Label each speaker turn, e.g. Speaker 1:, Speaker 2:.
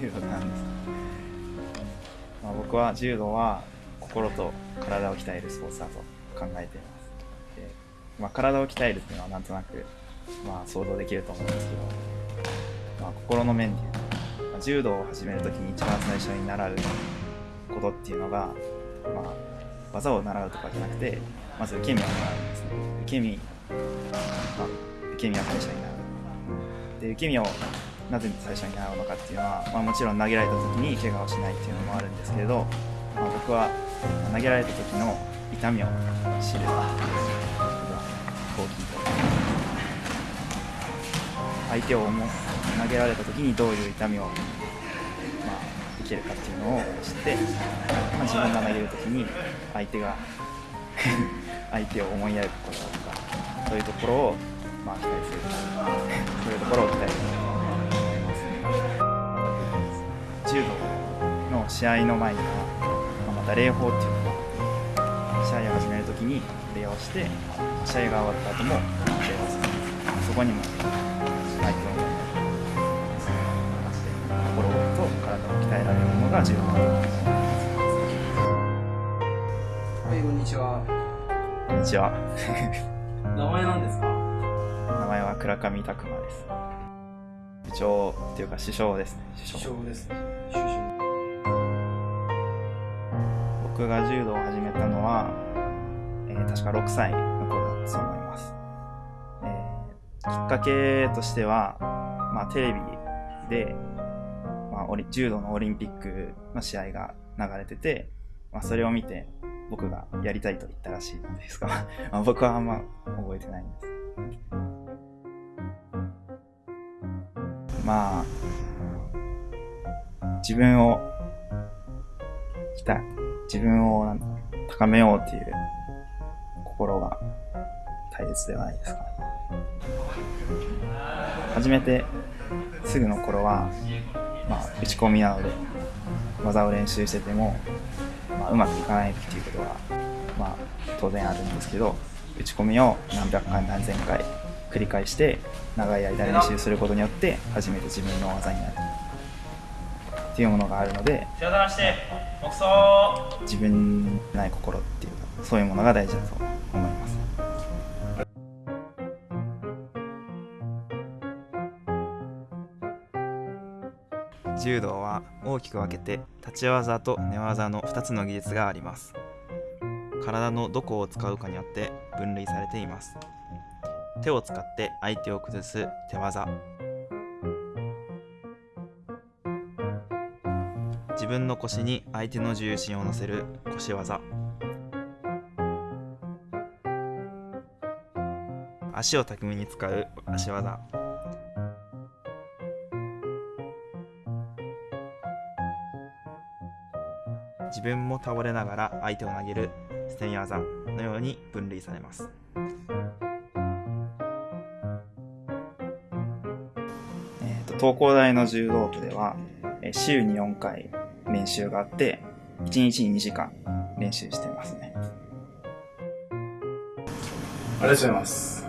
Speaker 1: 柔道なんです。か、まあ、僕は柔道は心と体を鍛えるスポーツだと考えていますで、まあ、体を鍛えるっていうのはなんとなく、まあ、想像できると思うんです。けど、まあ、心の面でいうと、まあ、柔道を始めるときに一番最初に習うことっていうのが、まあ、技を習うとかじゃなくてまず受け身を習うんです。ね受け身、まあ、受け身を最初に習うで受け身をなぜ最初に習うのかっていうのは、まあ、もちろん投げられた時に怪我をしないっていうのもあるんですけれど、まあ、僕は投げられた時の痛みを知ることが大きいと相手を思投げられた時にどういう痛みを、まあ、受けるかっていうのを知って、まあ、自分が投げる時に相手が 相手を思いやることだとかそういうところを、まあ、期待する。そういうところを期待する。柔道の試合の前には、また礼法っていうのが試合を始めるときに礼をして試合が終わった後も礼をするそこにも相手を心と体を鍛えられるものが重要だと思います
Speaker 2: はいこんにちは。
Speaker 1: こんにちは。
Speaker 2: 名前なんですか？
Speaker 1: 名前は倉上拓磨です部長っていうか首相ですね。
Speaker 2: 首相ですね。
Speaker 1: 僕が柔道を始めたのは、えー、確か6歳の頃だと思います、えー、きっかけとしては、まあ、テレビで、まあ、オリ柔道のオリンピックの試合が流れてて、まあ、それを見て僕がやりたいと言ったらしいんですが まあ僕はあんま覚えてないんですまあ自分を鍛え自分を高めようっていう心が大切ではないですかね。始めてすぐの頃は、まあ、打ち込みなので技を練習してても、まあ、うまくいかないっていうことは、まあ、当然あるんですけど打ち込みを何百回何千回繰り返して長い間練習することによって初めて自分の技になる。っていうものがあるので自分にない心っていうかそういうものが大事だと思います。柔道は大きく分けて立ち技と寝技の2つの技術があります。体のどこを使うかによって分類されています手を使って相手を崩す手技。自分の腰に相手の重心を乗せる腰技。足を巧みに使う足技。自分も倒れながら相手を投げる捨て身技のように分類されます。東工大の柔道部では週に4回練習があって1日に2時間練習してますね。
Speaker 2: ありがとうございます。